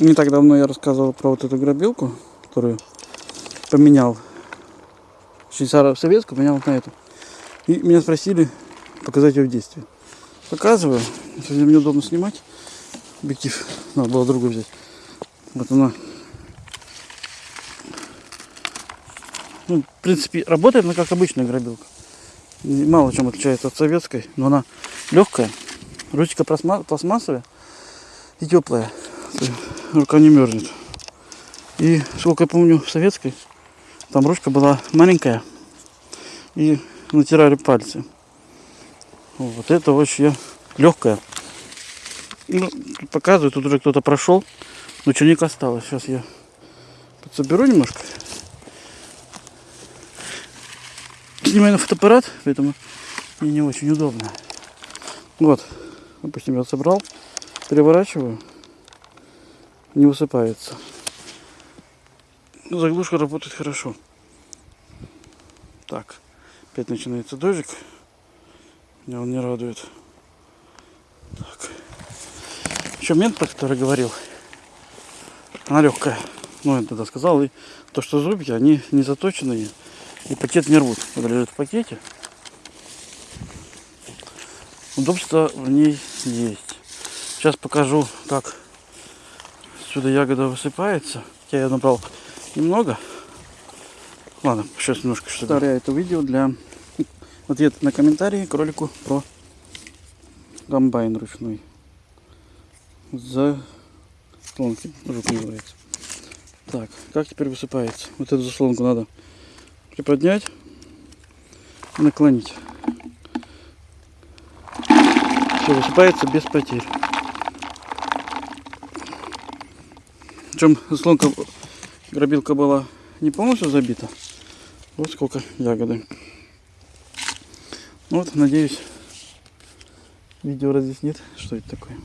Не так давно я рассказывал про вот эту грабилку, которую поменял. Швейцара советскую поменял на эту. И меня спросили показать ее в действии. Показываю. Сегодня мне удобно снимать. Объектив надо было другой взять. Вот она. Ну, в принципе, работает она как обычная грабилка. Мало чем отличается от советской, но она легкая. Ручка пластма- пластмассовая и теплая. Рука не мерзнет. И сколько я помню в советской, там ручка была маленькая. И натирали пальцы. Вот это очень легкая. Ну, тут показывают, тут уже кто-то прошел. Но черник осталось. Сейчас я подсоберу немножко. Снимаю на фотоаппарат, поэтому мне не очень удобно. Вот, допустим, я собрал, переворачиваю, не высыпается. Заглушка работает хорошо. Так, опять начинается дождик. Меня он не радует. Так. Еще мент, про который говорил, она легкая. Ну, я тогда сказал. И то, что зубки, они не заточенные. И пакет не рвут. Когда лежит в пакете. Удобство в ней есть. Сейчас покажу, как сюда ягода высыпается. Я набрал немного. Ладно, сейчас немножко что Повторяю это видео для ответа на комментарии к ролику про комбайн ручной. За заслонки, жук называется. Так, как теперь высыпается? Вот эту заслонку надо приподнять наклонить. Все высыпается без потерь. Причем заслонка грабилка была не полностью забита. Вот сколько ягоды. Ну вот, надеюсь, видео разъяснит, что это такое.